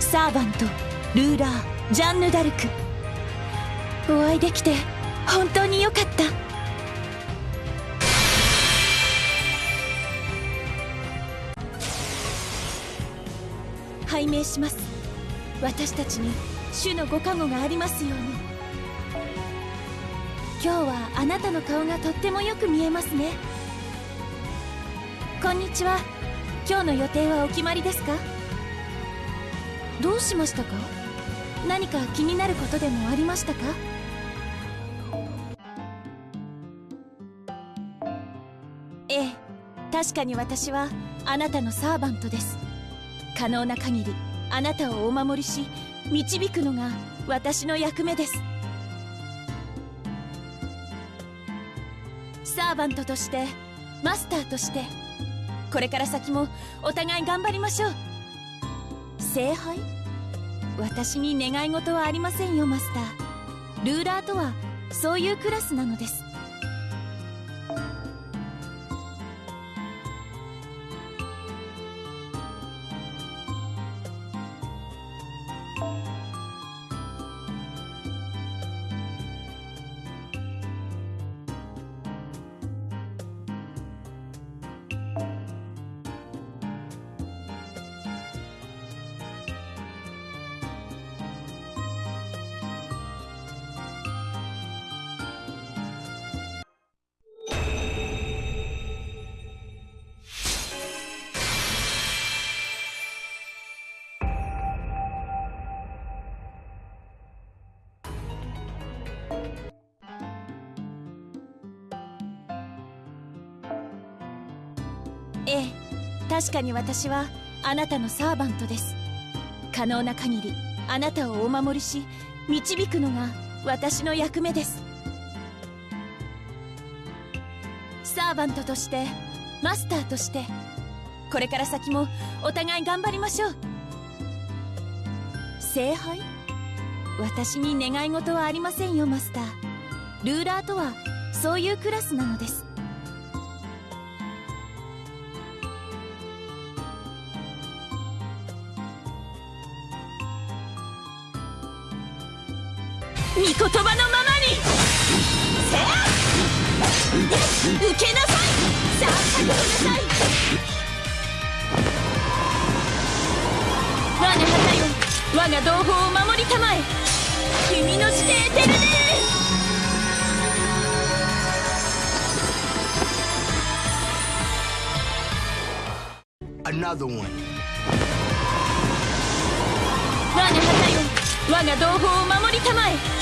サーバントルーラージャンヌ・ダルク。お会いできて本当によかった。拝命します。私たちに主のご加護がありますように。今日はあなたの顔がとってもよく見えますね。こんにちは。今日の予定はお決まりですか？どうしましたか？何か気になることでもありましたか？ええ確かに私はあなたのサーバントです。可能な限りあなたをお守りし導くのが私の役目です。サーバントとしてマスターとしてこれから先もお互い頑張りましょう。聖杯？私に願い事はありませんよマスター。ルーラーとはそういうクラスなのです。ええ確かに私はあなたのサーバントです。可能な限りあなたをお守りし導くのが私の役目です。サーバントとしてマスターとしてこれから先もお互い頑張りましょう。聖杯？私に願い事はありませんよマスター。ルーラーとはそういうクラスなのです。御言葉のままに。せや。受けなさい。さあ覚悟なさい。我が旗よ我が同胞を守りたまえ君の指定テルネ Another one. 我が旗よ我が同胞を守りたまえ